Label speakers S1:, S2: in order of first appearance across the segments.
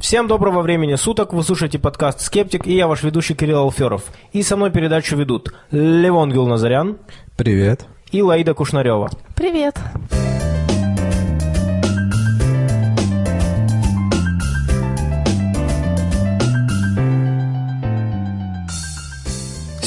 S1: Всем доброго времени суток, вы слушаете подкаст «Скептик» и я ваш ведущий Кирилл Алферов. И со мной передачу ведут Левон Гилназарян.
S2: Привет.
S1: И Лаида Кушнарева.
S3: Привет.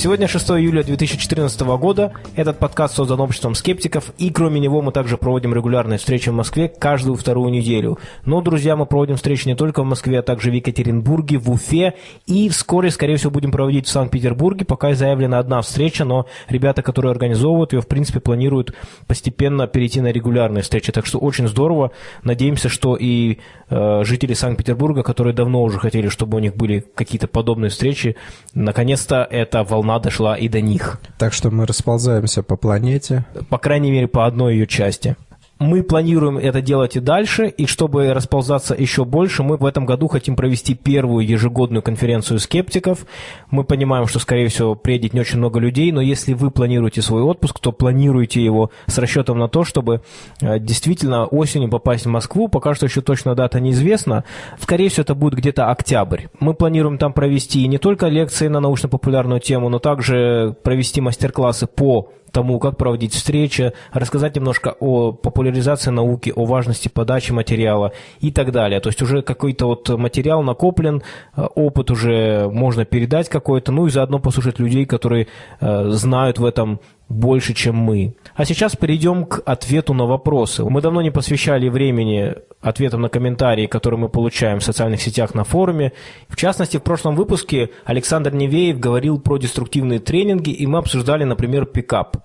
S1: Сегодня 6 июля 2014 года. Этот подкаст создан обществом скептиков, и кроме него мы также проводим регулярные встречи в Москве каждую вторую неделю. Но, друзья, мы проводим встречи не только в Москве, а также в Екатеринбурге, в Уфе, и вскоре, скорее всего, будем проводить в Санкт-Петербурге. Пока заявлена одна встреча, но ребята, которые организовывают ее, в принципе, планируют постепенно перейти на регулярные встречи. Так что очень здорово. Надеемся, что и э, жители Санкт-Петербурга, которые давно уже хотели, чтобы у них были какие-то подобные встречи, наконец-то эта волна волна дошла и до них.
S2: Так что мы расползаемся по планете.
S1: По крайней мере, по одной ее части. Мы планируем это делать и дальше, и чтобы расползаться еще больше, мы в этом году хотим провести первую ежегодную конференцию скептиков. Мы понимаем, что, скорее всего, приедет не очень много людей, но если вы планируете свой отпуск, то планируйте его с расчетом на то, чтобы э, действительно осенью попасть в Москву. Пока что еще точно дата неизвестна. Скорее всего, это будет где-то октябрь. Мы планируем там провести не только лекции на научно-популярную тему, но также провести мастер-классы по тому, как проводить встречи, рассказать немножко о популяризации науки, о важности подачи материала и так далее. То есть уже какой-то вот материал накоплен, э, опыт уже можно передать какой-то, ну и заодно послушать людей, которые э, знают в этом больше, чем мы. А сейчас перейдем к ответу на вопросы. Мы давно не посвящали времени ответам на комментарии, которые мы получаем в социальных сетях на форуме. В частности, в прошлом выпуске Александр Невеев говорил про деструктивные тренинги, и мы обсуждали, например, пикап.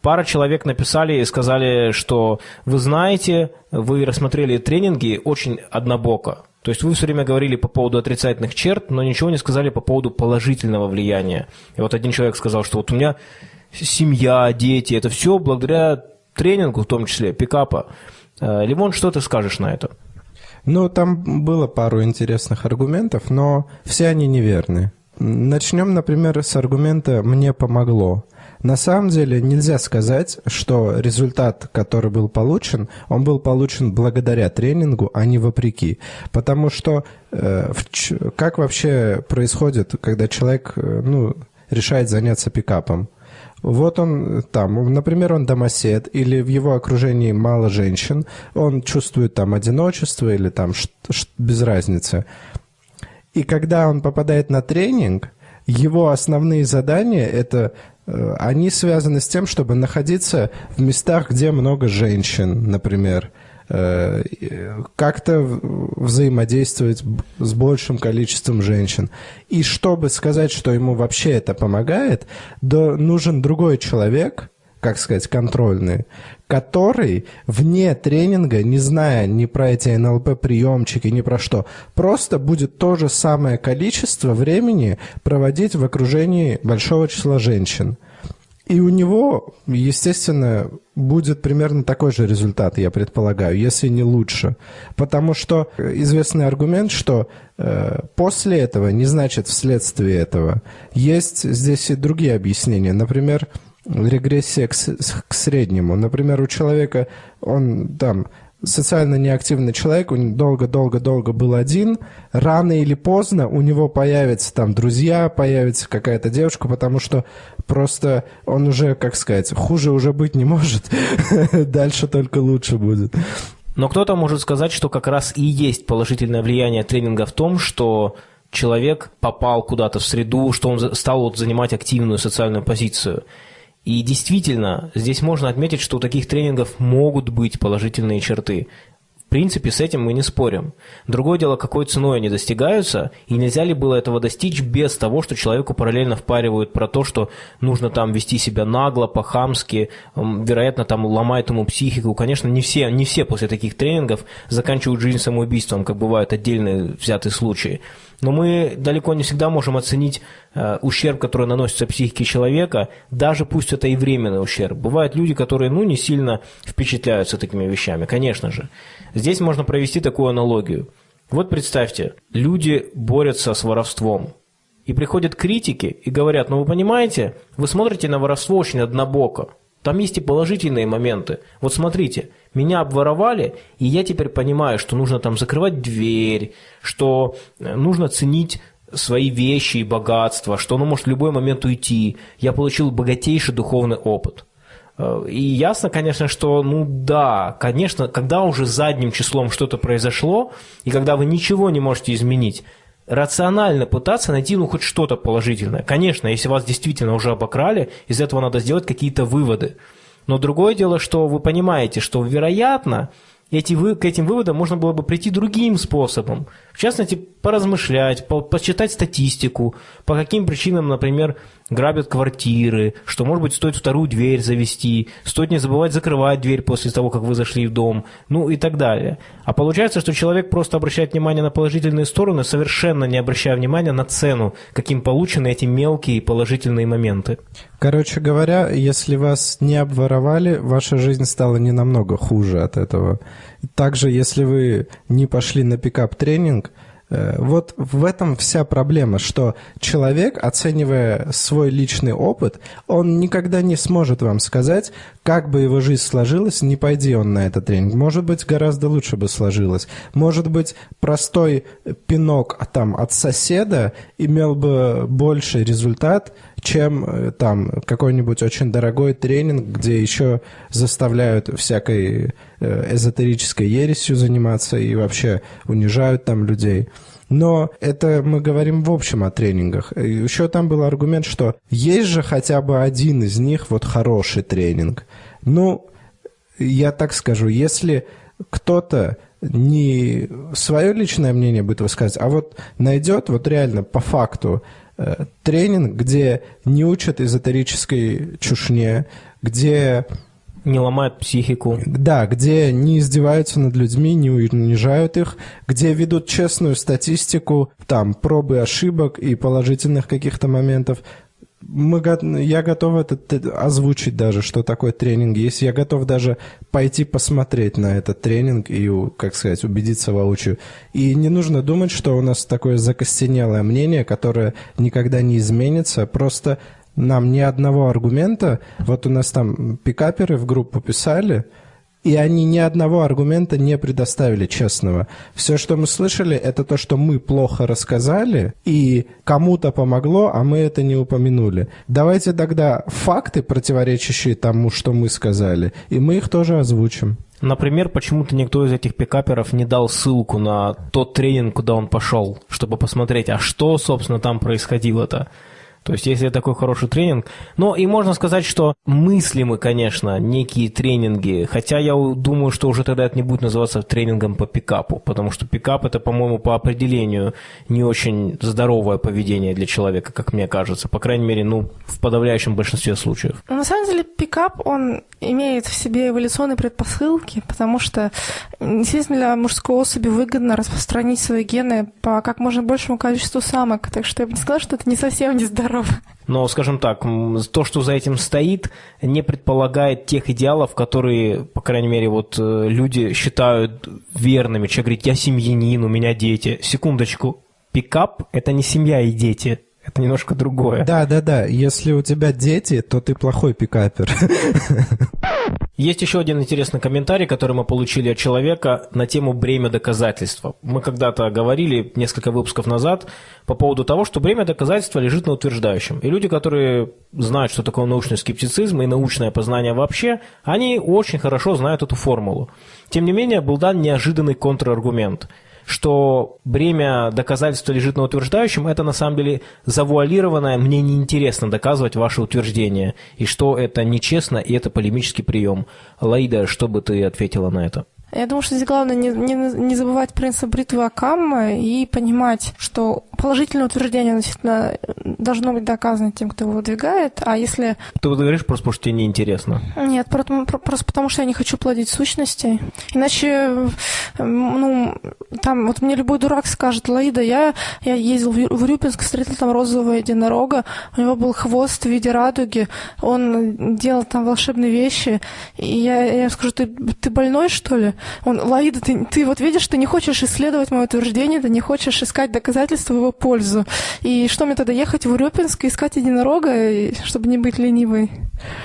S1: Пара человек написали и сказали, что вы знаете, вы рассмотрели тренинги очень однобоко. То есть вы все время говорили по поводу отрицательных черт, но ничего не сказали по поводу положительного влияния. И вот один человек сказал, что вот у меня семья, дети, это все благодаря тренингу, в том числе пикапа. Э, Лимон, что ты скажешь на это?
S2: Ну, там было пару интересных аргументов, но все они неверны. Начнем, например, с аргумента «мне помогло». На самом деле нельзя сказать, что результат, который был получен, он был получен благодаря тренингу, а не вопреки. Потому что э, в, как вообще происходит, когда человек э, ну, решает заняться пикапом? Вот он там, например, он домосед, или в его окружении мало женщин, он чувствует там одиночество или там без разницы. И когда он попадает на тренинг, его основные задания это э, они связаны с тем, чтобы находиться в местах, где много женщин, например, как-то взаимодействовать с большим количеством женщин. И чтобы сказать, что ему вообще это помогает, да нужен другой человек, как сказать, контрольный, который вне тренинга, не зная ни про эти НЛП-приемчики, ни про что, просто будет то же самое количество времени проводить в окружении большого числа женщин. И у него, естественно, будет примерно такой же результат, я предполагаю, если не лучше. Потому что известный аргумент, что э, после этого не значит вследствие этого. Есть здесь и другие объяснения. Например, регрессия к, к среднему. Например, у человека, он там социально неактивный человек, он долго-долго-долго был один, рано или поздно у него появятся там друзья, появится какая-то девушка, потому что просто он уже, как сказать, хуже уже быть не может, дальше только лучше будет.
S1: Но кто-то может сказать, что как раз и есть положительное влияние тренинга в том, что человек попал куда-то в среду, что он стал вот занимать активную социальную позицию. И действительно, здесь можно отметить, что у таких тренингов могут быть положительные черты. Принципе, с этим мы не спорим. Другое дело, какой ценой они достигаются, и нельзя ли было этого достичь без того, что человеку параллельно впаривают про то, что нужно там вести себя нагло, по-хамски, вероятно, там ломает ему психику. Конечно, не все, не все после таких тренингов заканчивают жизнь самоубийством, как бывают отдельные взятые случаи. Но мы далеко не всегда можем оценить э, ущерб, который наносится психике человека, даже пусть это и временный ущерб. Бывают люди, которые ну, не сильно впечатляются такими вещами, конечно же. Здесь можно провести такую аналогию. Вот представьте, люди борются с воровством. И приходят критики и говорят, ну вы понимаете, вы смотрите на воровство очень однобоко. Там есть и положительные моменты. Вот смотрите, меня обворовали, и я теперь понимаю, что нужно там закрывать дверь, что э, нужно ценить свои вещи и богатства, что оно может в любой момент уйти. Я получил богатейший духовный опыт. Э, и ясно, конечно, что, ну да, конечно, когда уже задним числом что-то произошло, и когда вы ничего не можете изменить, рационально пытаться найти ну хоть что-то положительное. Конечно, если вас действительно уже обокрали, из этого надо сделать какие-то выводы. Но другое дело, что вы понимаете, что вероятно эти к этим выводам можно было бы прийти другим способом. В частности, поразмышлять, по, почитать статистику, по каким причинам, например, грабят квартиры, что, может быть, стоит вторую дверь завести, стоит не забывать закрывать дверь после того, как вы зашли в дом, ну и так далее. А получается, что человек просто обращает внимание на положительные стороны, совершенно не обращая внимания на цену, каким получены эти мелкие положительные моменты.
S2: Короче говоря, если вас не обворовали, ваша жизнь стала не намного хуже от этого. Также, если вы не пошли на пикап-тренинг, Э, вот в этом вся проблема, что человек, оценивая свой личный опыт, он никогда не сможет вам сказать, как бы его жизнь сложилась, не пойди он на этот тренинг. Может быть, гораздо лучше бы сложилось. Может быть, простой пинок там, от соседа имел бы больший результат, чем э, там какой-нибудь очень дорогой тренинг, где еще заставляют всякой э, эзотерической ересью заниматься и вообще унижают там людей. Но это мы говорим в общем о тренингах. Еще там был аргумент, что есть же хотя бы один из них вот хороший тренинг. Ну, я так скажу, если кто-то не свое личное мнение будет высказывать, а вот найдет вот реально по факту тренинг, где не учат эзотерической чушне, где
S1: не ломают психику.
S2: Да, где не издеваются над людьми, не унижают их, где ведут честную статистику, там, пробы ошибок и положительных каких-то моментов мы, я готов это озвучить даже, что такое тренинг есть. Я готов даже пойти посмотреть на этот тренинг и, как сказать, убедиться воочию. И не нужно думать, что у нас такое закостенелое мнение, которое никогда не изменится. Просто нам ни одного аргумента, вот у нас там пикаперы в группу писали, и они ни одного аргумента не предоставили честного. Все, что мы слышали, это то, что мы плохо рассказали, и кому-то помогло, а мы это не упомянули. Давайте тогда факты, противоречащие тому, что мы сказали, и мы их тоже озвучим.
S1: Например, почему-то никто из этих пикаперов не дал ссылку на тот тренинг, куда он пошел, чтобы посмотреть, а что, собственно, там происходило-то. То есть, если такой хороший тренинг. Но и можно сказать, что мыслимы, конечно, некие тренинги. Хотя я думаю, что уже тогда это не будет называться тренингом по пикапу. Потому что пикап это, по-моему, по определению не очень здоровое поведение для человека, как мне кажется. По крайней мере, ну, в подавляющем большинстве случаев.
S3: На самом деле, пикап, он имеет в себе эволюционные предпосылки, потому что естественно, для мужской особи выгодно распространить свои гены по как можно большему количеству самок. Так что я бы не сказала, что это не совсем нездорово.
S1: Но, скажем так, то, что за этим стоит, не предполагает тех идеалов, которые, по крайней мере, вот э, люди считают верными. Человек говорит, я семьянин, у меня дети. Секундочку, пикап – это не семья и дети. Это немножко другое.
S2: Да, да, да. Если у тебя дети, то ты плохой пикапер.
S1: Есть еще один интересный комментарий, который мы получили от человека на тему бремя доказательства. Мы когда-то говорили несколько выпусков назад по поводу того, что бремя доказательства лежит на утверждающем. И люди, которые знают, что такое научный скептицизм и научное познание вообще, они очень хорошо знают эту формулу. Тем не менее, был дан неожиданный контраргумент – что бремя доказательства лежит на утверждающем, это на самом деле завуалированное, мне неинтересно доказывать ваше утверждение, и что это нечестно, и это полемический прием. Лаида, что бы ты ответила на это?
S3: Я думаю, что здесь главное не, не, не забывать принцип бритвы Акамма и понимать, что положительное утверждение действительно должно быть доказано тем, кто его выдвигает, а если...
S1: Ты вот говоришь просто потому, что тебе неинтересно.
S3: Нет, просто, просто потому, что я не хочу плодить сущности. Иначе, ну, там, вот мне любой дурак скажет, Лаида, я, я ездил в Рюпинск, встретил там розового единорога, у него был хвост в виде радуги, он делал там волшебные вещи, и я, я скажу, ты, ты больной, что ли? Он, Лаида, ты, ты вот видишь, ты не хочешь исследовать мое утверждение, ты не хочешь искать доказательства его пользу. И что мне тогда, ехать в Урюпинск и искать единорога, чтобы не быть ленивой?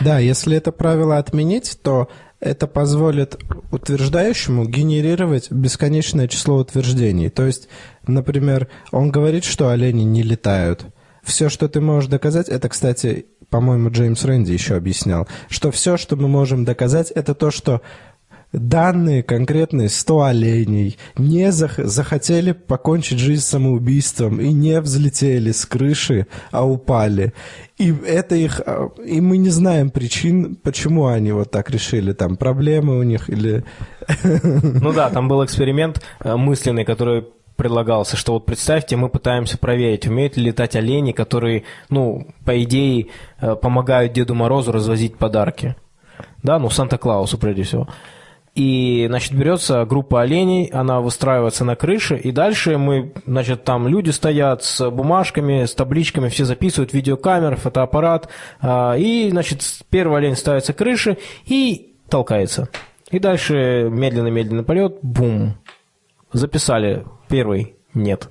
S2: Да, если это правило отменить, то это позволит утверждающему генерировать бесконечное число утверждений. То есть, например, он говорит, что олени не летают. Все, что ты можешь доказать, это, кстати, по-моему, Джеймс Рэнди еще объяснял, что все, что мы можем доказать, это то, что данные конкретные 100 оленей не зах захотели покончить жизнь самоубийством и не взлетели с крыши, а упали. И это их... А, и мы не знаем причин, почему они вот так решили. Там проблемы у них или...
S1: Ну да, там был эксперимент э, мысленный, который предлагался, что вот представьте, мы пытаемся проверить, умеют ли летать олени, которые, ну, по идее, э, помогают Деду Морозу развозить подарки. Да, ну, Санта-Клаусу прежде всего. И, значит, берется группа оленей, она выстраивается на крыше, и дальше мы, значит, там люди стоят с бумажками, с табличками, все записывают, видеокамера, фотоаппарат, а, и, значит, первый олень ставится к крыше и толкается. И дальше медленно-медленно полет, бум, записали первый, нет.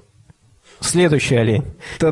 S1: Следующий олень.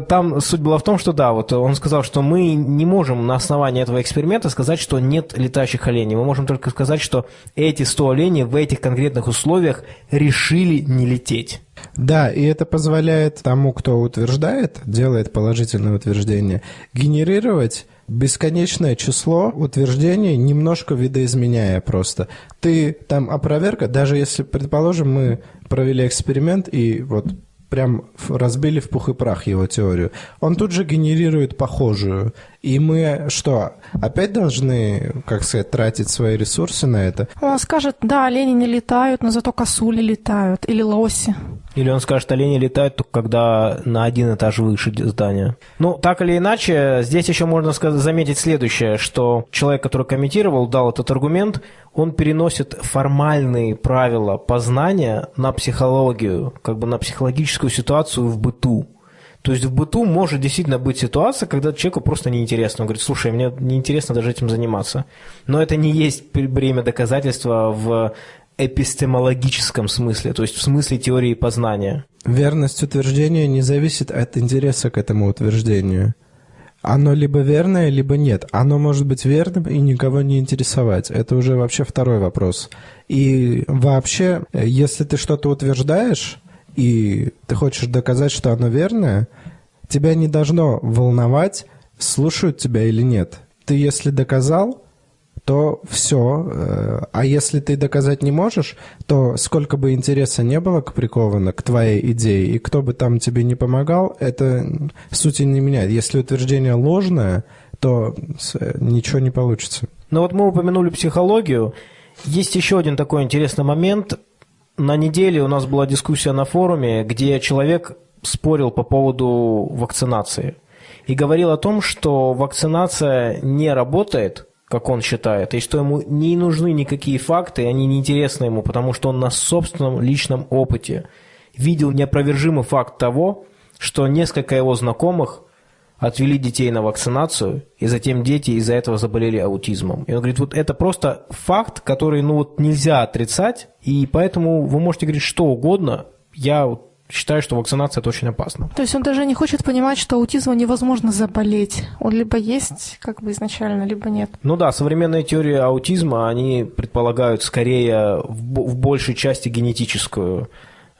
S1: Там суть была в том, что да, вот он сказал, что мы не можем на основании этого эксперимента сказать, что нет летающих оленей. Мы можем только сказать, что эти 100 оленей в этих конкретных условиях решили не лететь.
S2: Да, и это позволяет тому, кто утверждает, делает положительное утверждение, генерировать бесконечное число утверждений, немножко видоизменяя просто. Ты там опроверка, даже если, предположим, мы провели эксперимент и вот прям разбили в пух и прах его теорию. Он тут же генерирует похожую. И мы что, опять должны, как сказать, тратить свои ресурсы на это?
S3: Он скажет, да, олени не летают, но зато косули летают, или лоси.
S1: Или он скажет, олени летают только когда на один этаж выше здания. Ну, так или иначе, здесь еще можно сказать, заметить следующее, что человек, который комментировал, дал этот аргумент, он переносит формальные правила познания на психологию, как бы на психологическую ситуацию в быту. То есть в быту может действительно быть ситуация, когда человеку просто неинтересно. Он говорит, слушай, мне неинтересно даже этим заниматься. Но это не есть время доказательства в эпистемологическом смысле, то есть в смысле теории познания.
S2: Верность утверждения не зависит от интереса к этому утверждению. Оно либо верное, либо нет. Оно может быть верным и никого не интересовать. Это уже вообще второй вопрос. И вообще, если ты что-то утверждаешь, и ты хочешь доказать, что оно верное, тебя не должно волновать, слушают тебя или нет. Ты если доказал, то все. Э, а если ты доказать не можешь, то сколько бы интереса не было приковано к твоей идее, и кто бы там тебе не помогал, это сути не меняет. Если утверждение ложное, то ничего не получится.
S1: Ну вот мы упомянули психологию. Есть еще один такой интересный момент. На неделе у нас была дискуссия на форуме, где человек спорил по поводу вакцинации и говорил о том, что вакцинация не работает, как он считает, и что ему не нужны никакие факты, они не интересны ему, потому что он на собственном личном опыте видел неопровержимый факт того, что несколько его знакомых отвели детей на вакцинацию, и затем дети из-за этого заболели аутизмом. И он говорит, вот это просто факт, который ну, вот нельзя отрицать, и поэтому вы можете говорить что угодно, я считаю, что вакцинация это очень опасно.
S3: То есть он даже не хочет понимать, что аутизмом невозможно заболеть. Он либо есть как бы изначально, либо нет.
S1: Ну да, современные теории аутизма, они предполагают скорее в, большей части генетическую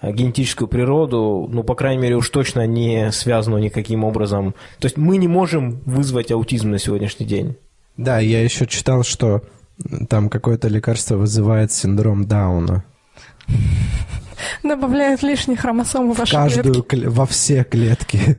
S1: генетическую природу, ну, по крайней мере, уж точно не связанную никаким образом. То есть мы не можем вызвать аутизм на сегодняшний день.
S2: Да, я еще читал, что там какое-то лекарство вызывает синдром Дауна.
S3: Добавляет лишних хромосом в ваши
S2: Каждую клетки. Во все клетки.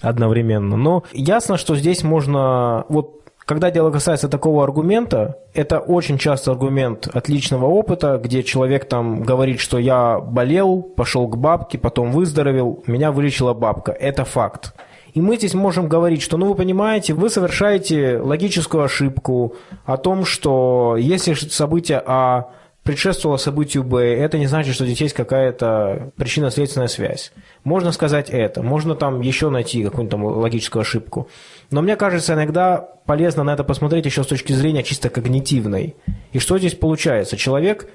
S1: Одновременно. Но ясно, что здесь можно... Вот когда дело касается такого аргумента, это очень часто аргумент отличного опыта, где человек там говорит, что я болел, пошел к бабке, потом выздоровел, меня вылечила бабка. Это факт. И мы здесь можем говорить, что, ну, вы понимаете, вы совершаете логическую ошибку о том, что если событие А предшествовало событию Б, это не значит, что здесь есть какая-то причинно-следственная связь. Можно сказать это, можно там еще найти какую-нибудь там логическую ошибку. Но мне кажется, иногда полезно на это посмотреть еще с точки зрения чисто когнитивной. И что здесь получается? Человек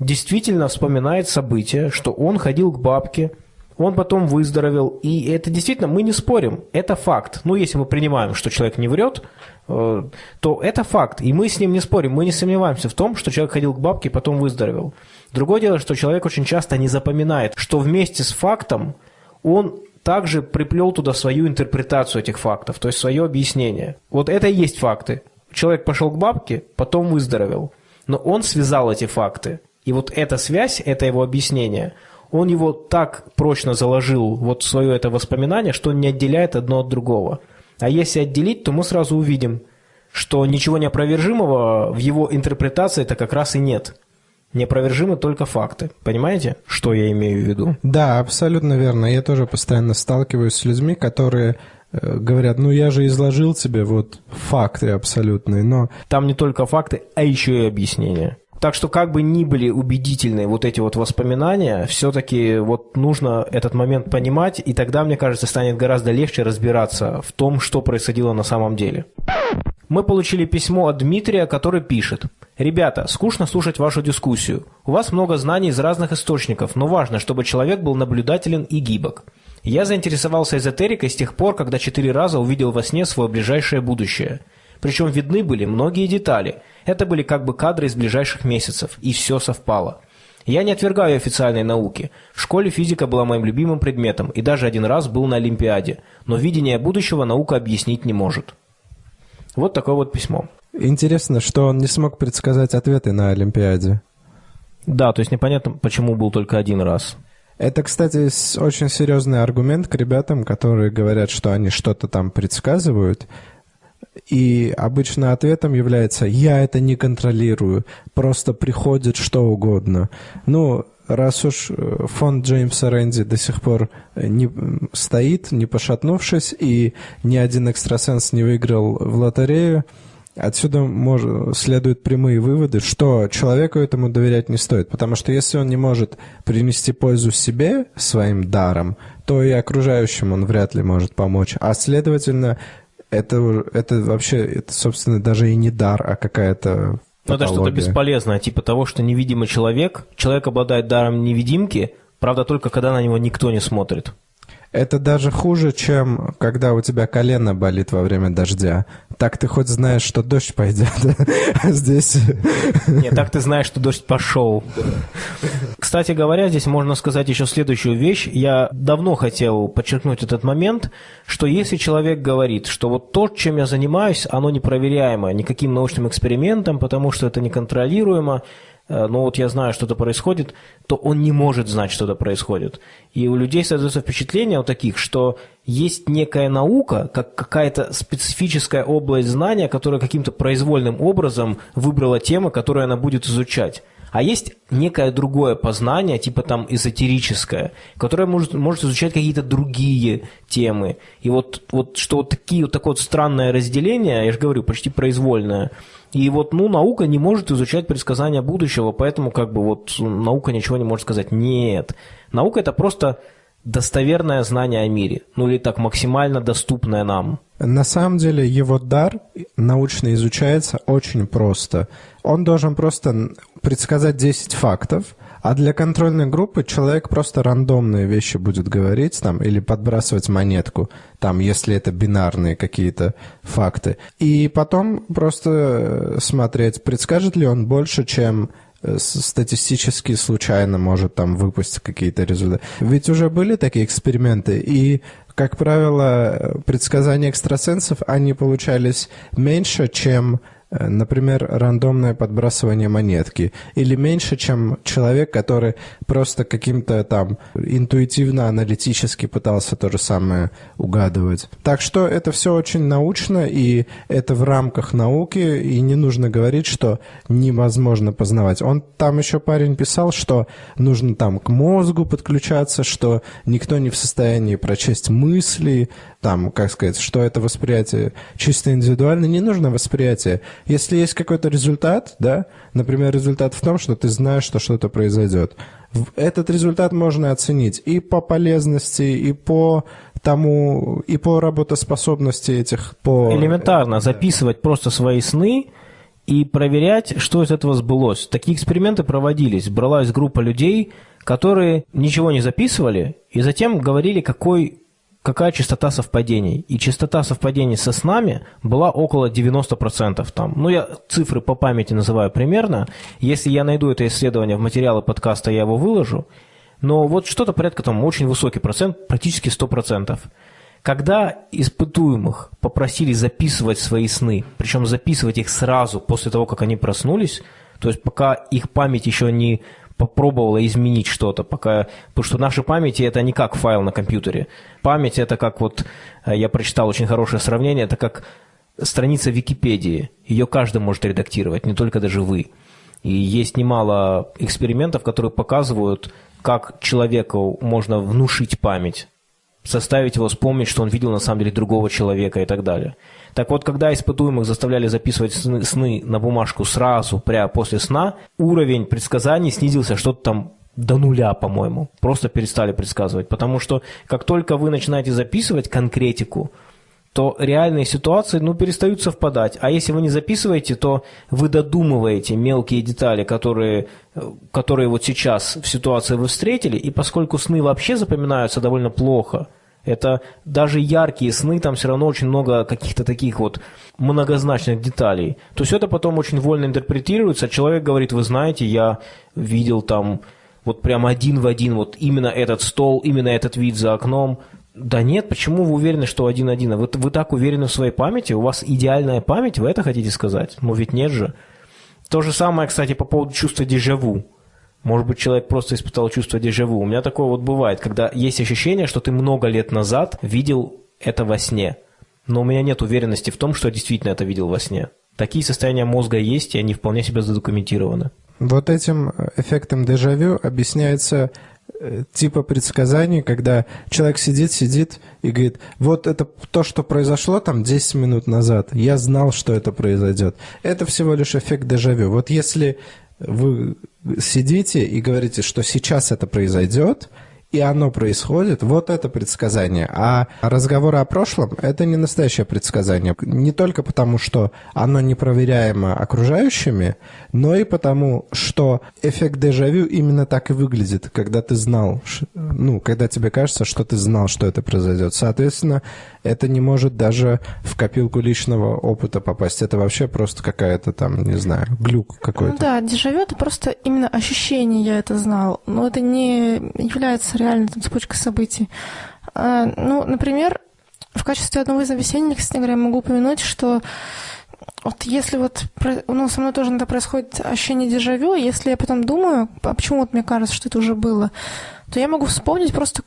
S1: действительно вспоминает событие, что он ходил к бабке, Он потом выздоровел, и это действительно, мы не спорим, это факт. Ну, если мы принимаем, что человек не врет, то это факт, и мы с ним не спорим, мы не сомневаемся в том, что человек ходил к бабке и потом выздоровел. Другое дело, что человек очень часто не запоминает, что вместе с фактом он также приплел туда свою интерпретацию этих фактов, то есть свое объяснение. Вот это и есть факты. Человек пошел к бабке, потом выздоровел. Но он связал эти факты. И вот эта связь, это его объяснение, он его так прочно заложил вот свое это воспоминание, что он не отделяет одно от другого. А если отделить, то мы сразу увидим, что ничего неопровержимого в его интерпретации это как раз и нет. Неопровержимы только факты. Понимаете, что я имею в виду?
S2: Да, абсолютно верно. Я тоже постоянно сталкиваюсь с людьми, которые э, говорят, ну я же изложил тебе вот факты абсолютные, но...
S1: Там не только факты, а еще и объяснения. Так что как бы ни были убедительны вот эти вот воспоминания, все-таки вот нужно этот момент понимать, и тогда, мне кажется, станет гораздо легче разбираться в том, что происходило на самом деле. Мы получили письмо от Дмитрия, который пишет. «Ребята, скучно слушать вашу дискуссию. У вас много знаний из разных источников, но важно, чтобы человек был наблюдателен и гибок. Я заинтересовался эзотерикой с тех пор, когда четыре раза увидел во сне свое ближайшее будущее. Причем видны были многие детали. Это были как бы кадры из ближайших месяцев, и все совпало. Я не отвергаю официальной науки. В школе физика была моим любимым предметом, и даже один раз был на Олимпиаде. Но видение будущего наука объяснить не может. Вот такое вот письмо.
S2: Интересно, что он не смог предсказать ответы на Олимпиаде.
S1: Да, то есть непонятно, почему был только один раз.
S2: Это, кстати, очень серьезный аргумент к ребятам, которые говорят, что они что-то там предсказывают. И обычно ответом является «я это не контролирую, просто приходит что угодно». Ну, раз уж э, фонд Джеймса Рэнди до сих пор не стоит, не пошатнувшись, и ни один экстрасенс не выиграл в лотерею, Отсюда мож, следуют прямые выводы, что человеку этому доверять не стоит, потому что если он не может принести пользу себе своим даром, то и окружающим он вряд ли может помочь. А следовательно, это, это вообще, это, собственно, даже и не дар, а какая-то
S1: ну, это что-то бесполезное, типа того, что невидимый человек, человек обладает даром невидимки, правда, только когда на него никто не смотрит.
S2: Это даже хуже, чем когда у тебя колено болит во время дождя. Так ты хоть знаешь, что дождь пойдет, а здесь...
S1: Нет, так ты знаешь, что дождь пошел. Кстати говоря, здесь можно сказать еще следующую вещь. Я давно хотел подчеркнуть этот момент, что если человек говорит, что вот то, чем я занимаюсь, оно непроверяемо никаким научным экспериментом, потому что это неконтролируемо, Э, но вот я знаю, что-то происходит, то он не может знать, что это происходит. И у людей создается впечатление у таких, что есть некая наука, как какая-то специфическая область знания, которая каким-то произвольным образом выбрала тему, которую она будет изучать. А есть некое другое познание, типа там эзотерическое, которое может, может изучать какие-то другие темы. И вот, вот что вот, такие, вот такое вот странное разделение, я же говорю, почти произвольное, и вот, ну, наука не может изучать предсказания будущего, поэтому как бы вот наука ничего не может сказать. Нет. Наука это просто достоверное знание о мире. Ну или так максимально доступное нам.
S2: На самом деле его дар научно изучается очень просто. Он должен просто предсказать 10 фактов, а для контрольной группы человек просто рандомные вещи будет говорить там или подбрасывать монетку, там, если это бинарные какие-то факты. И потом просто э, смотреть, предскажет ли он больше, чем э, статистически случайно может там выпустить какие-то результаты. Ведь уже были такие эксперименты, и, как правило, предсказания экстрасенсов, они получались меньше, чем например, рандомное подбрасывание монетки, или меньше, чем человек, который просто каким-то там интуитивно-аналитически пытался то же самое угадывать. Так что это все очень научно, и это в рамках науки, и не нужно говорить, что невозможно познавать. Он там еще парень писал, что нужно там к мозгу подключаться, что никто не в состоянии прочесть мысли, там, как сказать, что это восприятие чисто индивидуально, не нужно восприятие. Если есть какой-то результат, да, например, результат в том, что ты знаешь, что что-то произойдет, этот результат можно оценить и по полезности, и по тому, и по работоспособности этих, по...
S1: Элементарно, записывать просто свои сны, и проверять, что из этого сбылось. Такие эксперименты проводились. Бралась группа людей, которые ничего не записывали и затем говорили, какой какая частота совпадений. И частота совпадений со снами была около 90%. Там. Ну, я цифры по памяти называю примерно. Если я найду это исследование в материалы подкаста, я его выложу. Но вот что-то порядка там очень высокий процент, практически 100%. Когда испытуемых попросили записывать свои сны, причем записывать их сразу после того, как они проснулись, то есть пока их память еще не попробовала изменить что-то, пока, потому что наши памяти это не как файл на компьютере. Память это как вот, э, я прочитал очень хорошее сравнение, это как страница Википедии. Ее каждый может редактировать, не только даже вы. И есть немало экспериментов, которые показывают, как человеку можно внушить память, заставить его вспомнить, что он видел на самом деле другого человека и так далее. Так вот, когда испытуемых заставляли записывать сны, сны на бумажку сразу, прямо после сна, уровень предсказаний снизился что-то там до нуля, по-моему. Просто перестали предсказывать. Потому что как только вы начинаете записывать конкретику, то реальные ситуации ну, перестают совпадать. А если вы не записываете, то вы додумываете мелкие детали, которые, которые вот сейчас в ситуации вы встретили, и поскольку сны вообще запоминаются довольно плохо – это даже яркие сны, там все равно очень много каких-то таких вот многозначных деталей. То есть это потом очень вольно интерпретируется. Человек говорит, вы знаете, я видел там вот прям один в один вот именно этот стол, именно этот вид за окном. Да нет, почему вы уверены, что один-один? Вы, вы так уверены в своей памяти? У вас идеальная память, вы это хотите сказать? Ну ведь нет же. То же самое, кстати, по поводу чувства дежавю. Может быть, человек просто испытал чувство дежавю. У меня такое вот бывает, когда есть ощущение, что ты много лет назад видел это во сне. Но у меня нет уверенности в том, что я действительно это видел во сне. Такие состояния мозга есть, и они вполне себе задокументированы.
S2: Вот этим эффектом дежавю объясняется э, типа предсказаний, когда человек сидит, сидит и говорит, вот это то, что произошло там 10 минут назад, я знал, что это произойдет. Это всего лишь эффект дежавю. Вот если вы сидите и говорите, что сейчас это произойдет, и оно происходит, вот это предсказание. А разговоры о прошлом – это не настоящее предсказание. Не только потому, что оно непроверяемо окружающими, но и потому, что эффект дежавю именно так и выглядит, когда ты знал, ну, когда тебе кажется, что ты знал, что это произойдет. Соответственно, это не может даже в копилку личного опыта попасть. Это вообще просто какая-то там, не знаю, глюк какой-то. Ну
S3: да, дежавю – это просто именно ощущение, я это знал. Но это не является реально там, цепочкой событий. А, ну, например, в качестве одного из объяснений, кстати говоря, я могу упомянуть, что вот если вот, ну, со мной тоже иногда происходит ощущение дежавю, если я потом думаю, а почему вот мне кажется, что это уже было, то я могу вспомнить просто,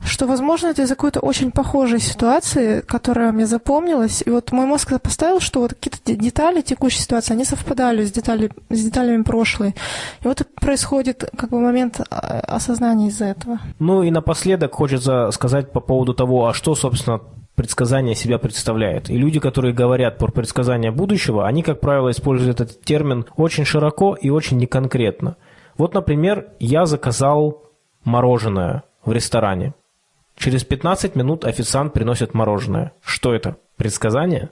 S3: что, возможно, это из-за какой-то очень похожей ситуации, которая мне запомнилась. И вот мой мозг поставил, что вот какие-то детали текущей ситуации, они совпадали с, детали, с деталями прошлой. И вот происходит как бы момент а, осознания из-за этого.
S1: Ну и напоследок хочется сказать по поводу того, а что, собственно, предсказание себя представляет. И люди, которые говорят про предсказание будущего, они, как правило, используют этот термин очень широко и очень неконкретно. Вот, например, я заказал мороженое в ресторане. Через 15 минут официант приносит мороженое. Что это? Предсказание?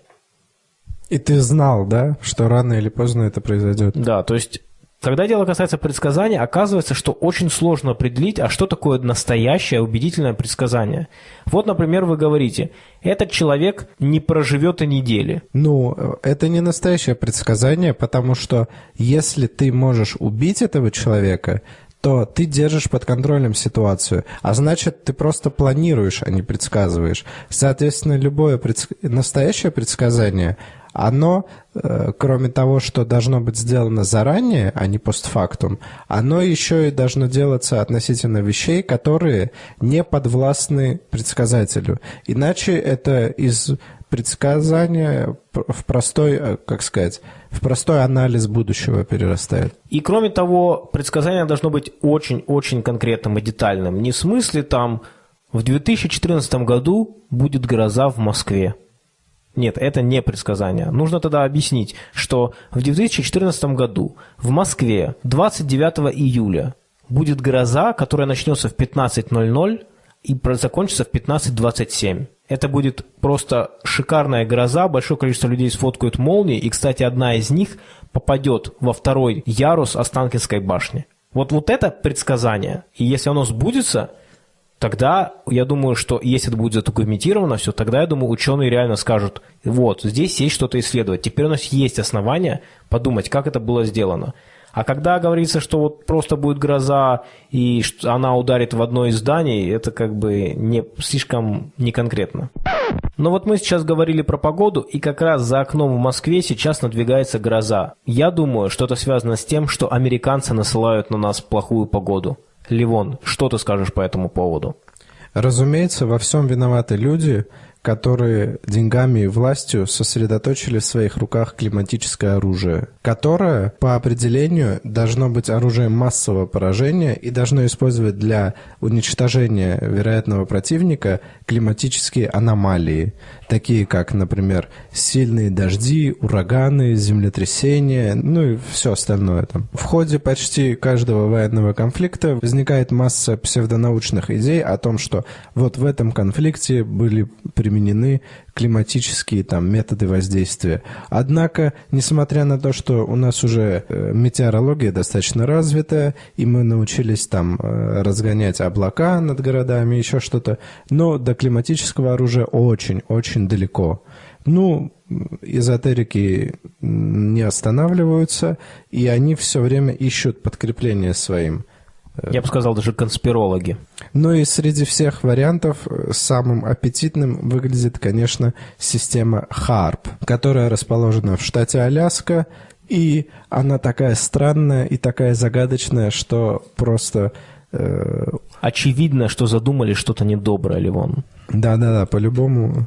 S2: И ты знал, да, что рано или поздно это произойдет?
S1: Да, то есть когда дело касается предсказания, оказывается, что очень сложно определить, а что такое настоящее убедительное предсказание. Вот, например, вы говорите, этот человек не проживет и недели.
S2: Ну, это не настоящее предсказание, потому что если ты можешь убить этого человека, то ты держишь под контролем ситуацию, а значит, ты просто планируешь, а не предсказываешь. Соответственно, любое предск... настоящее предсказание, оно, э, кроме того, что должно быть сделано заранее, а не постфактум, оно еще и должно делаться относительно вещей, которые не подвластны предсказателю. Иначе это из предсказания в простой, э, как сказать, в простой анализ будущего перерастает.
S1: И кроме того, предсказание должно быть очень-очень конкретным и детальным. Не в смысле там в 2014 году будет гроза в Москве. Нет, это не предсказание. Нужно тогда объяснить, что в 2014 году в Москве 29 июля будет гроза, которая начнется в 15.00 и закончится в 15.27. Это будет просто шикарная гроза, большое количество людей сфоткают молнии, и, кстати, одна из них попадет во второй ярус Останкинской башни. Вот, вот это предсказание, и если оно сбудется, тогда я думаю, что если это будет задокументировано все, тогда, я думаю, ученые реально скажут, вот, здесь есть что-то исследовать. Теперь у нас есть основания подумать, как это было сделано. А когда говорится, что вот просто будет гроза и она ударит в одно из зданий, это как бы не слишком неконкретно. Но вот мы сейчас говорили про погоду, и как раз за окном в Москве сейчас надвигается гроза. Я думаю, что это связано с тем, что американцы насылают на нас плохую погоду. Ливон, что ты скажешь по этому поводу?
S2: Разумеется, во всем виноваты люди, которые деньгами и властью сосредоточили в своих руках климатическое оружие, которое по определению должно быть оружием массового поражения и должно использовать для уничтожения вероятного противника климатические аномалии, такие как, например, сильные дожди, ураганы, землетрясения, ну и все остальное там. В ходе почти каждого военного конфликта возникает масса псевдонаучных идей о том, что вот в этом конфликте были применены климатические там методы воздействия. Однако, несмотря на то, что у нас уже э, метеорология достаточно развитая, и мы научились там э, разгонять облака над городами, еще что-то, но до климатического оружия очень-очень далеко. Ну, эзотерики не останавливаются, и они все время ищут подкрепление своим.
S1: Я бы сказал, даже конспирологи.
S2: Ну и среди всех вариантов э, самым аппетитным выглядит, конечно, система HARP, которая расположена в штате Аляска, и она такая странная и такая загадочная, что просто...
S1: Э... Очевидно, что задумали что-то недоброе, Ливон.
S2: Да-да-да, по-любому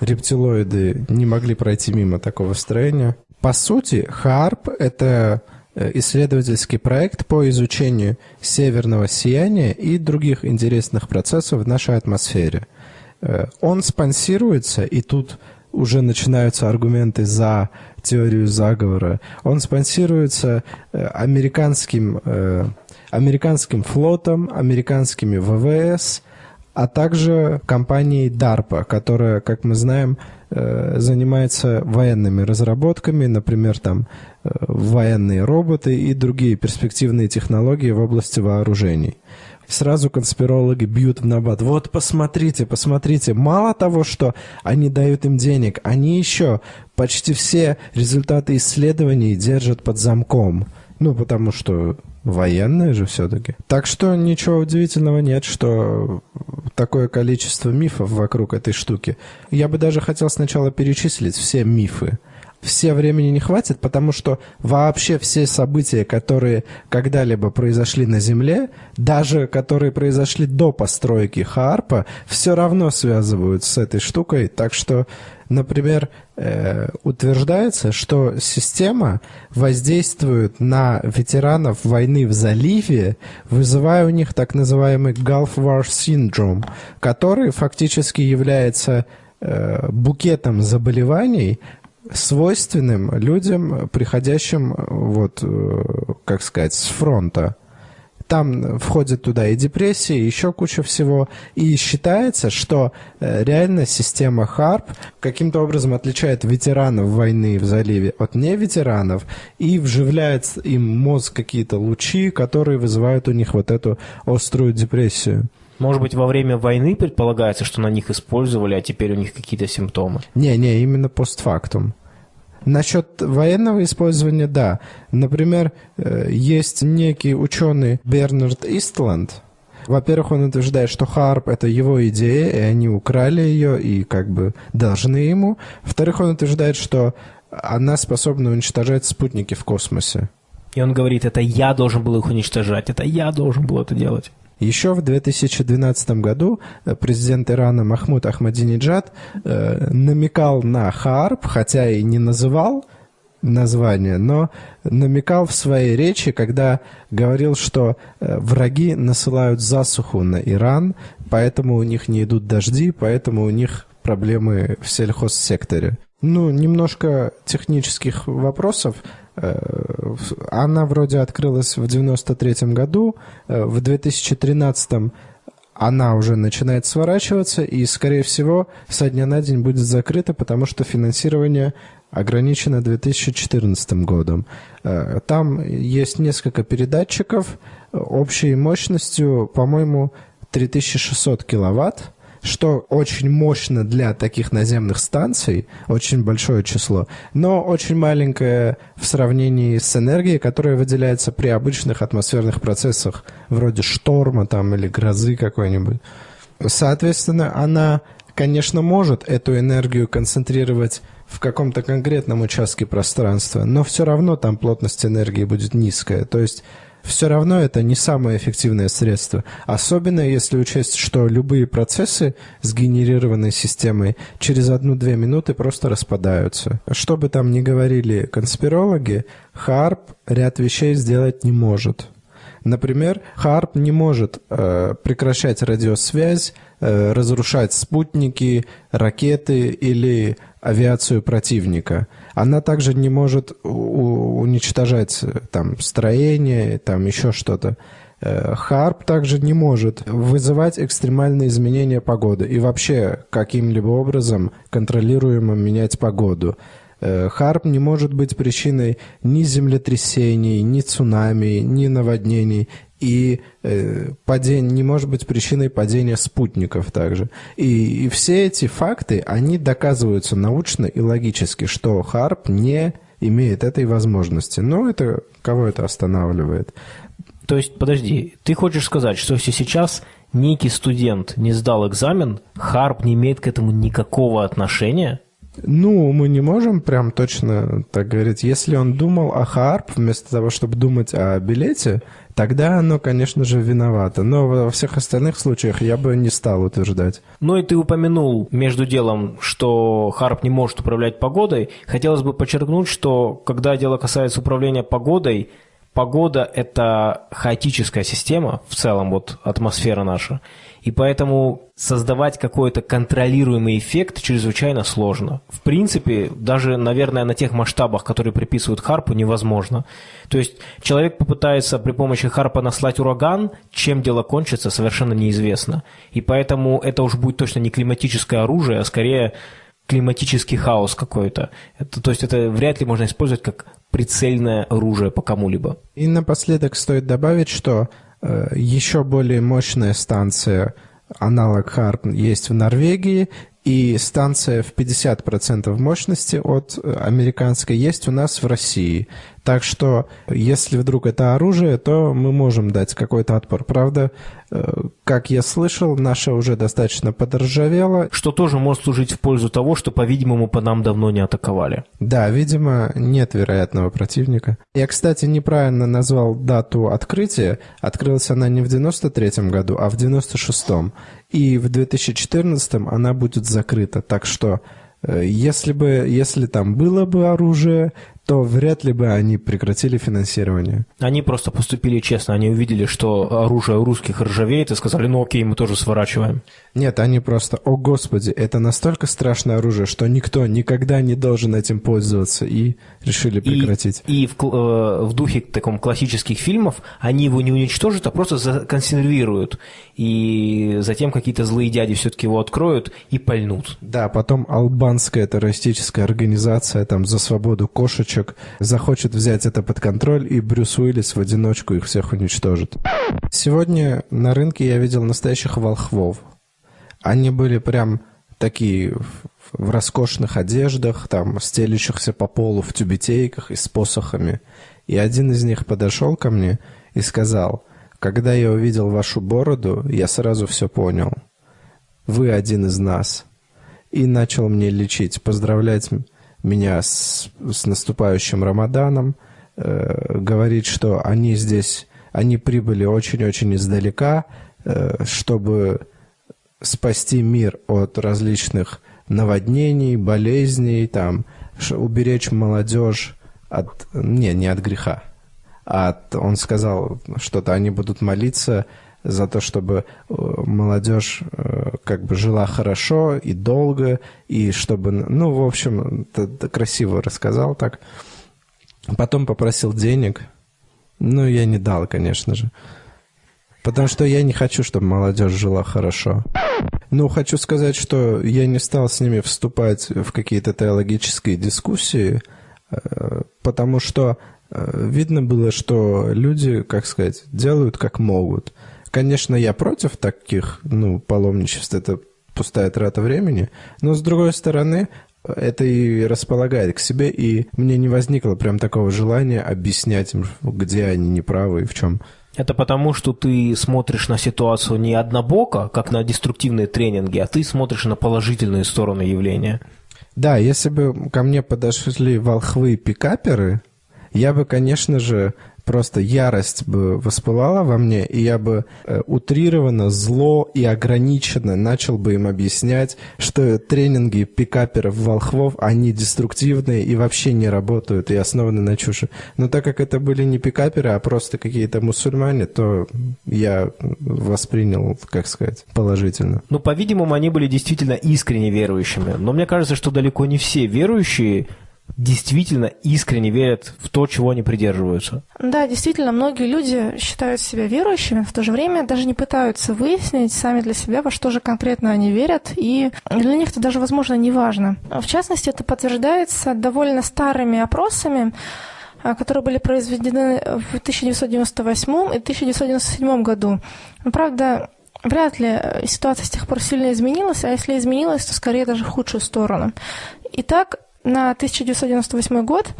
S2: рептилоиды не могли пройти мимо такого строения. По сути, HARP — это Э, исследовательский проект по изучению северного сияния и других интересных процессов в нашей атмосфере. Э, он спонсируется, и тут уже начинаются аргументы за теорию заговора. Он спонсируется э, американским, американским флотом, американскими ВВС, а также компанией DARPA, которая, как мы знаем, занимается военными разработками, например, там военные роботы и другие перспективные технологии в области вооружений. Сразу конспирологи бьют в набат. Вот посмотрите, посмотрите. Мало того, что они дают им денег, они еще почти все результаты исследований держат под замком. Ну, потому что военные же все-таки. Так что ничего удивительного нет, что такое количество мифов вокруг этой штуки. Я бы даже хотел сначала перечислить все мифы все времени не хватит, потому что вообще все события, которые когда-либо произошли на Земле, даже которые произошли до постройки Хаарпа, все равно связывают с этой штукой. Так что, например, э, утверждается, что система воздействует на ветеранов войны в заливе, вызывая у них так называемый Gulf War Syndrome, который фактически является э, букетом заболеваний, свойственным людям, приходящим, вот, э, как сказать, с фронта. Там входит туда и депрессия, и еще куча всего. И считается, что э, реально система ХАРП каким-то образом отличает ветеранов войны в заливе от неветеранов и вживляет им мозг какие-то лучи, которые вызывают у них вот эту острую депрессию.
S1: Может быть, во время войны предполагается, что на них использовали, а теперь у них какие-то симптомы?
S2: Не-не, именно постфактум. Насчет военного использования, да. Например, э, есть некий ученый Бернард Истланд. Во-первых, он утверждает, что Харп — это его идея, и они украли ее, и как бы должны ему. Во-вторых, он утверждает, что она способна уничтожать спутники в космосе.
S1: И он говорит, это я должен был их уничтожать, это я должен был это делать.
S2: Еще в 2012 году э, президент Ирана Махмуд Ахмадинеджад э, намекал на Хаарп, хотя и не называл название, но намекал в своей речи, когда говорил, что э, враги насылают засуху на Иран, поэтому у них не идут дожди, поэтому у них проблемы в сельхозсекторе. Ну, немножко технических вопросов. Э, она вроде открылась в 93 году, э, в 2013 она уже начинает сворачиваться и, скорее всего, со дня на день будет закрыта, потому что финансирование ограничено 2014 годом. Э, там есть несколько передатчиков общей мощностью, по-моему, 3600 киловатт что очень мощно для таких наземных станций, очень большое число, но очень маленькое в сравнении с энергией, которая выделяется при обычных атмосферных процессах, вроде шторма там или грозы какой-нибудь. Соответственно, она, конечно, может эту энергию концентрировать в каком-то конкретном участке пространства, но все равно там плотность энергии будет низкая. То есть все равно это не самое эффективное средство. Особенно если учесть, что любые процессы, сгенерированные системой, через одну-две минуты просто распадаются. Что бы там ни говорили конспирологи, Харп ряд вещей сделать не может. Например, Харп не может э, прекращать радиосвязь, э, разрушать спутники, ракеты или авиацию противника. Она также не может уничтожать э, там строение, там еще что-то. Э, Харп также не может вызывать экстремальные изменения погоды и вообще каким-либо образом контролируемо менять погоду. Э, Харп не может быть причиной ни землетрясений, ни цунами, ни наводнений и э, падение не может быть причиной падения спутников также. И, и все эти факты, они доказываются научно и логически, что Харп не имеет этой возможности. Но это кого это останавливает?
S1: То есть, подожди, ты хочешь сказать, что если сейчас некий студент не сдал экзамен, Харп не имеет к этому никакого отношения?
S2: Ну, мы не можем прям точно так говорить. Если он думал о Харп вместо того, чтобы думать о билете, тогда оно, конечно же, виновато. Но во всех остальных случаях я бы не стал утверждать.
S1: Ну и ты упомянул между делом, что Харп не может управлять погодой. Хотелось бы подчеркнуть, что когда дело касается управления погодой, погода – это хаотическая система, в целом вот атмосфера наша. И поэтому создавать какой-то контролируемый эффект чрезвычайно сложно. В принципе, даже, наверное, на тех масштабах, которые приписывают Харпу, невозможно. То есть человек попытается при помощи Харпа наслать ураган, чем дело кончится, совершенно неизвестно. И поэтому это уж будет точно не климатическое оружие, а скорее климатический хаос какой-то. То есть это вряд ли можно использовать как прицельное оружие по кому-либо.
S2: И напоследок стоит добавить, что Э, еще более мощная станция, аналог Харп, есть в Норвегии, и станция в 50% мощности от э, американской есть у нас в России. Так что, если вдруг это оружие, то мы можем дать какой-то отпор. Правда, э, как я слышал, наша уже достаточно подоржавела.
S1: Что тоже может служить в пользу того, что, по-видимому, по нам давно не атаковали.
S2: Да, видимо, нет вероятного противника. Я, кстати, неправильно назвал дату открытия. Открылась она не в 93 году, а в 96 -м. И в 2014 она будет закрыта. Так что Э, если бы, если там было бы оружие, то вряд ли бы они прекратили финансирование.
S1: Они просто поступили честно. Они увидели, что оружие у русских ржавеет, и сказали, ну окей, мы тоже сворачиваем.
S2: Нет, они просто, о господи, это настолько страшное оружие, что никто никогда не должен этим пользоваться, и решили прекратить.
S1: И, и в, э, в духе таком классических фильмов они его не уничтожат, а просто законсервируют. И затем какие-то злые дяди все-таки его откроют и пальнут.
S2: Да, потом албанская террористическая организация там за свободу кошечек девочек, захочет взять это под контроль, и Брюс Уиллис в одиночку их всех уничтожит. Сегодня на рынке я видел настоящих волхвов. Они были прям такие в роскошных одеждах, там, стелющихся по полу в тюбетейках и с посохами. И один из них подошел ко мне и сказал, «Когда я увидел вашу бороду, я сразу все понял. Вы один из нас». И начал мне лечить, поздравлять меня с, с наступающим Рамаданом, э, говорит, что они здесь, они прибыли очень-очень издалека, э, чтобы спасти мир от различных наводнений, болезней, там, уберечь молодежь от, не, не от греха, а от, он сказал что-то, они будут молиться за то, чтобы э, молодежь э, как бы жила хорошо и долго, и чтобы, ну, в общем, красиво рассказал так. Потом попросил денег, ну, я не дал, конечно же. Потому что я не хочу, чтобы молодежь жила хорошо. Ну, хочу сказать, что я не стал с ними вступать в какие-то теологические дискуссии, э, потому что видно было, что люди, как сказать, делают как могут. Конечно, я против таких, ну, паломничеств, это пустая трата времени, но, с другой стороны, это и располагает к себе, и мне не возникло прям такого желания объяснять им, где они неправы и в чем
S1: это потому, что ты смотришь на ситуацию не однобоко, как на деструктивные тренинги, а ты смотришь на положительные стороны явления.
S2: Да, если бы ко мне подошли волхвы-пикаперы, я бы, конечно же, просто ярость бы воспылала во мне, и я бы э, утрированно, зло и ограниченно начал бы им объяснять, что тренинги пикаперов-волхвов, они деструктивные и вообще не работают, и основаны на чуши. Но так как это были не пикаперы, а просто какие-то мусульмане, то я воспринял, как сказать, положительно.
S1: Ну, по-видимому, они были действительно искренне верующими. Но мне кажется, что далеко не все верующие действительно искренне верят в то, чего они придерживаются.
S3: Да, действительно, многие люди считают себя верующими, в то же время даже не пытаются выяснить сами для себя, во что же конкретно они верят, и для них это даже, возможно, не важно. В частности, это подтверждается довольно старыми опросами, а, которые были произведены в 1998 и 1997 году. Правда, вряд ли ситуация с тех пор сильно изменилась, а если изменилась, то скорее даже в худшую сторону. Итак, на 1998 год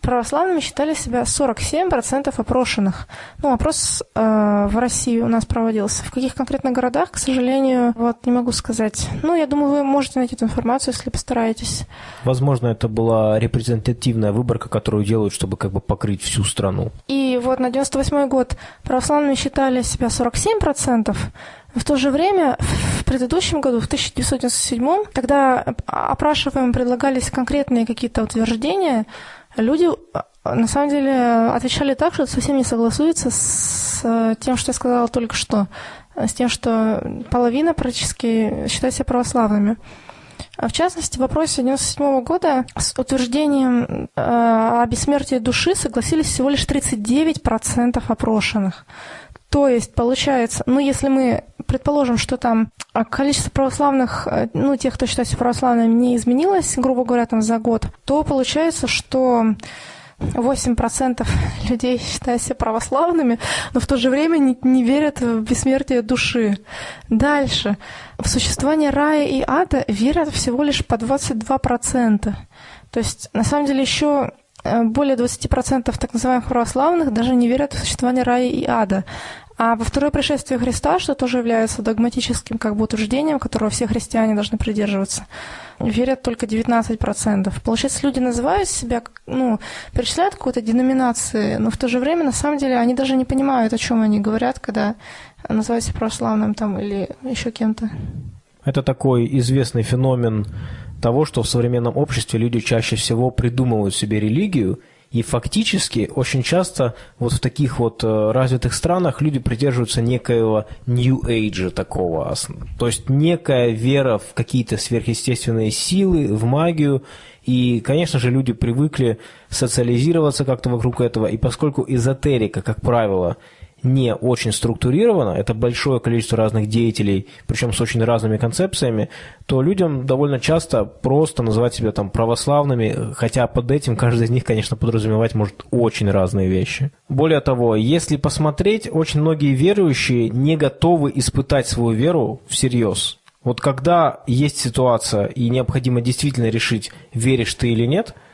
S3: православными считали себя 47% опрошенных. Ну, опрос э, в России у нас проводился. В каких конкретно городах, к сожалению, вот не могу сказать. Ну, я думаю, вы можете найти эту информацию, если постараетесь.
S1: Возможно, это была репрезентативная выборка, которую делают, чтобы как бы покрыть всю страну.
S3: И вот на 98 год православными считали себя 47%, в то же время, в предыдущем году, в 1997, когда опрашиваемым предлагались конкретные какие-то утверждения, люди на самом деле отвечали так, что совсем не согласуются с тем, что я сказала только что, с тем, что половина практически считает себя православными. В частности, в вопросе 1997 года с утверждением э, о бессмертии души согласились всего лишь 39% опрошенных. То есть, получается, ну, если мы предположим, что там а, количество православных, э, ну, тех, кто считается православными, не изменилось, грубо говоря, там за год, то получается, что 8% людей считают себя православными, но в то же время не, не верят в бессмертие души. Дальше. В существование рая и ада верят всего лишь по 22%. То есть, на самом деле, еще Э, более 20% так называемых православных даже не верят в существование рая и ада. А во второе пришествие Христа, что тоже является догматическим как бы утверждением, которого все христиане должны придерживаться, верят только 19%. Получается, люди называют себя, ну, перечисляют какую-то деноминации, но в то же время, на самом деле, они даже не понимают, о чем они говорят, когда называют себя православным там или еще кем-то.
S1: Это такой известный феномен того, что в современном обществе люди чаще всего придумывают себе религию, и фактически очень часто вот в таких вот э, развитых странах люди придерживаются некоего New Age такого. То есть некая вера в какие-то сверхъестественные силы, в магию. И, конечно же, люди привыкли социализироваться как-то вокруг этого. И поскольку эзотерика, как правило, не очень структурировано, это большое количество разных деятелей, причем с очень разными концепциями, то людям довольно часто просто называть себя там православными, хотя под этим каждый из них, конечно, подразумевать может очень разные вещи. Более того, если посмотреть, очень многие верующие не готовы испытать свою веру всерьез. Вот когда есть ситуация и необходимо действительно решить, веришь ты или нет –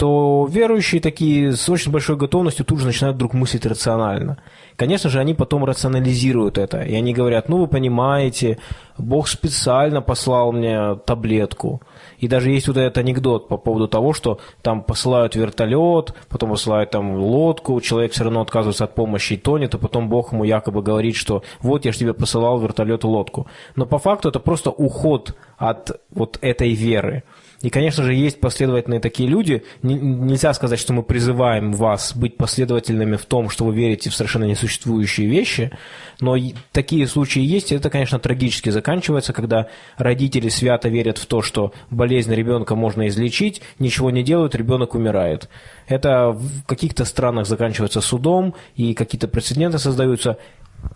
S1: то верующие такие с очень большой готовностью тут же начинают вдруг мыслить рационально. Конечно же, они потом рационализируют это, и они говорят, ну вы понимаете, Бог специально послал мне таблетку. И даже есть вот этот анекдот по поводу того, что там посылают вертолет, потом посылают там лодку, человек все равно отказывается от помощи и тонет, а потом Бог ему якобы говорит, что вот я же тебе посылал вертолет и лодку. Но по факту это просто уход от вот этой веры. И, конечно же, есть последовательные такие люди. Нельзя сказать, что мы призываем вас быть последовательными в том, что вы верите в совершенно несуществующие вещи, но такие случаи есть, и это, конечно, трагически заканчивается, когда родители свято верят в то, что болезнь ребенка можно излечить, ничего не делают, ребенок умирает. Это в каких-то странах заканчивается судом, и какие-то прецеденты создаются.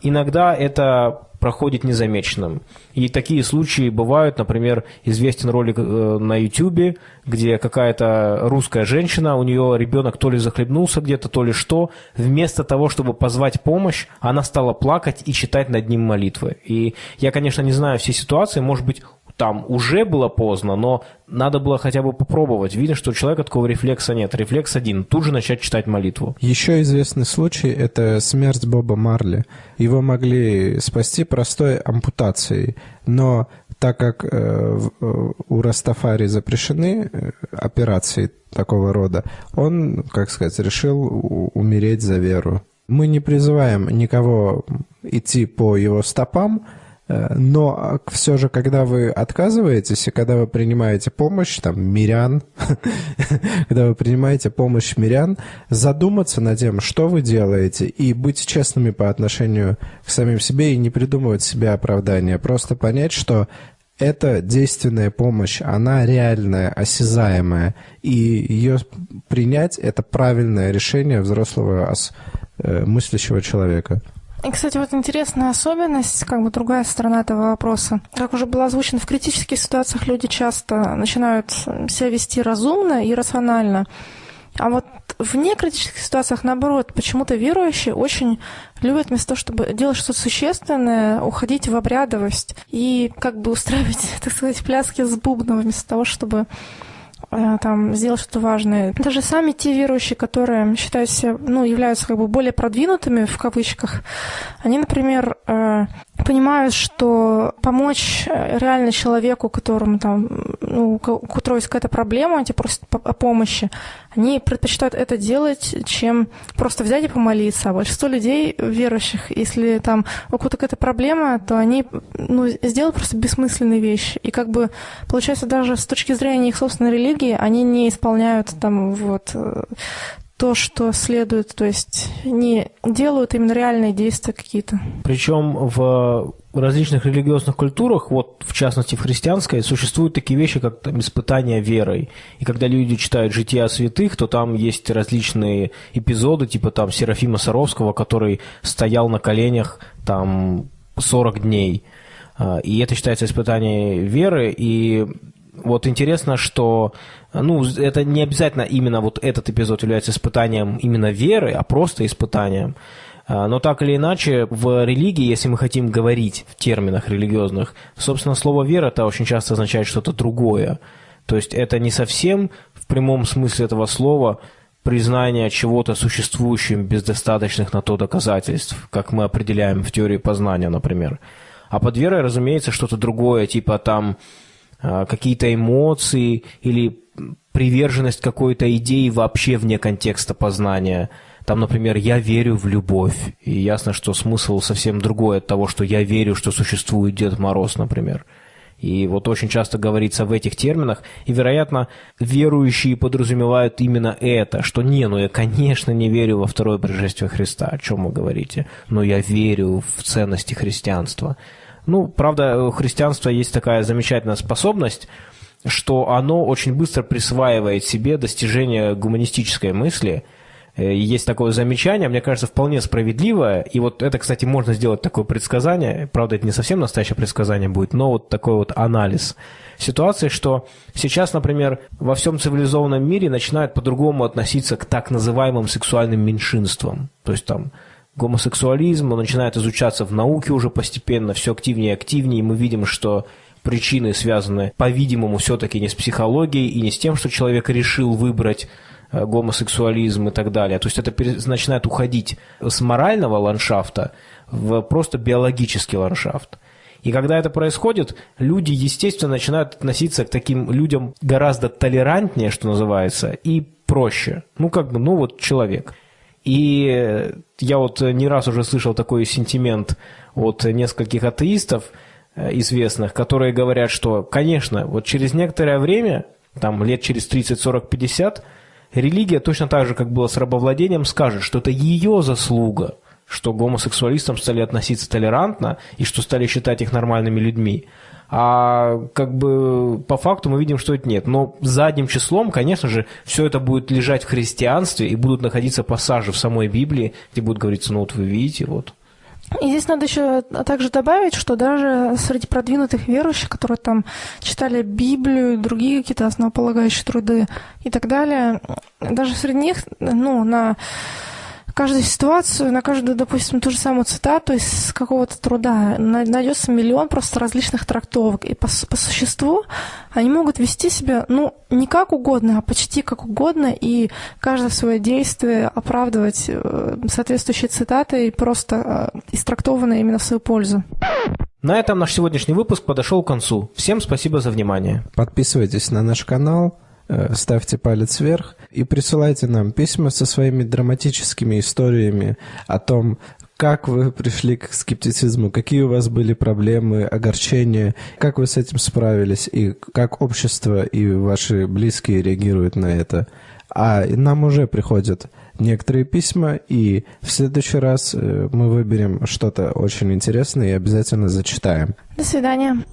S1: Иногда это проходит незамеченным. И такие случаи бывают, например, известен ролик э, на YouTube, где какая-то русская женщина, у нее ребенок то ли захлебнулся где-то, то ли что, вместо того, чтобы позвать помощь, она стала плакать и читать над ним молитвы. И я, конечно, не знаю все ситуации, может быть, там уже было поздно, но надо было хотя бы попробовать. Видно, что у человека такого рефлекса нет. Рефлекс один. Тут же начать читать молитву.
S2: Еще известный случай – это смерть Боба Марли. Его могли спасти простой ампутацией. Но так как э, у Растафари запрещены э, операции такого рода, он, как сказать, решил умереть за веру. Мы не призываем никого идти по его стопам, Э, но все же, когда вы отказываетесь и когда вы принимаете помощь, там, мирян, когда вы принимаете помощь мирян, задуматься над тем, что вы делаете, и быть честными по отношению к самим себе и не придумывать себе оправдания. Просто понять, что это действенная помощь, она реальная, осязаемая, и ее принять – это правильное решение взрослого э, мыслящего человека.
S3: И, кстати, вот интересная особенность, как бы другая сторона этого вопроса. Как уже было озвучено, в критических ситуациях люди часто начинают себя вести разумно и рационально. А вот в некритических ситуациях, наоборот, почему-то верующие очень любят вместо того, чтобы делать что-то существенное, уходить в обрядовость и как бы устраивать, так сказать, пляски с бубном вместо того, чтобы там сделать что-то важное. Даже сами те верующие, которые считают себя, ну, являются как бы более продвинутыми в кавычках, они, например, э, понимают, что помочь э, реально человеку, которому там, ну, у которого есть какая-то проблема, они просят о помощи, они предпочитают это делать, чем просто взять и помолиться. А большинство людей верующих, если там у кого-то какая-то проблема, то они ну, сделают просто бессмысленные вещи. И как бы получается даже с точки зрения их собственной религии, они не исполняют там вот э, то, что следует, то есть не делают именно реальные действия какие-то.
S1: Причем в различных религиозных культурах, вот в частности в христианской, существуют такие вещи, как там, испытания верой. И когда люди читают «Жития святых», то там есть различные эпизоды, типа там Серафима Саровского, который стоял на коленях там 40 дней. А, и это считается испытанием веры, и вот интересно, что ну, это не обязательно именно вот этот эпизод является испытанием именно веры, а просто испытанием. А, но так или иначе, в религии, если мы хотим говорить в терминах религиозных, собственно, слово «вера» это очень часто означает что-то другое. То есть это не совсем в прямом смысле этого слова признание чего-то существующим без достаточных на то доказательств, как мы определяем в теории познания, например. А под верой, разумеется, что-то другое, типа там а, какие-то эмоции или приверженность какой-то идеи вообще вне контекста познания. Там, например, «я верю в любовь». И ясно, что смысл совсем другой от того, что «я верю, что существует Дед Мороз», например. И вот очень часто говорится в этих терминах, и, вероятно, верующие подразумевают именно это, что не, ну я, конечно, не верю во второе пришествие Христа, о чем вы говорите, но я верю в ценности христианства. Ну, правда, у христианства есть такая замечательная способность, что оно очень быстро присваивает себе достижение гуманистической мысли. Э, есть такое замечание, мне кажется, вполне справедливое. И вот это, кстати, можно сделать такое предсказание. Правда, это не совсем настоящее предсказание будет, но вот такой вот анализ ситуации, что сейчас, например, во всем цивилизованном мире начинают по-другому относиться к так называемым сексуальным меньшинствам. То есть там гомосексуализм, он начинает изучаться в науке уже постепенно, все активнее и активнее, и мы видим, что причины связаны, по-видимому, все-таки не с психологией и не с тем, что человек решил выбрать э, гомосексуализм и так далее. То есть это начинает уходить с морального ландшафта в просто биологический ландшафт. И когда это происходит, люди, естественно, начинают относиться к таким людям гораздо толерантнее, что называется, и проще. Ну, как бы, ну вот человек. И я вот не раз уже слышал такой сентимент от нескольких атеистов э, известных, которые говорят, что, конечно, вот через некоторое время, там лет через 30, 40, 50, религия точно так же, как было с рабовладением, скажет, что это ее заслуга, что гомосексуалистам стали относиться толерантно и что стали считать их нормальными людьми. А как бы по факту мы видим, что это нет. Но задним числом, конечно же, все это будет лежать в христианстве и будут находиться пассажи в самой Библии, где будет говориться, ну вот вы видите, вот.
S3: И здесь надо еще также добавить, что даже среди продвинутых верующих, которые там читали Библию, другие какие-то основополагающие труды и так далее, даже среди них, ну, на каждую ситуацию, на каждую, допустим, ту же самую цитату из какого-то труда найдется миллион просто различных трактовок. И по, по существу они могут вести себя, ну, не как угодно, а почти как угодно, и каждое свое действие оправдывать э, соответствующей цитатой, просто э, истрактованной именно в свою пользу.
S1: На этом наш сегодняшний выпуск подошел к концу. Всем спасибо за внимание.
S2: Подписывайтесь на наш канал, ставьте палец вверх и присылайте нам письма со своими драматическими историями о том, как вы пришли к скептицизму, какие у вас были проблемы, огорчения, как вы с этим справились и как общество и ваши близкие реагируют на это. А нам уже приходят некоторые письма, и в следующий раз э, мы выберем что-то очень интересное и обязательно зачитаем.
S3: До свидания.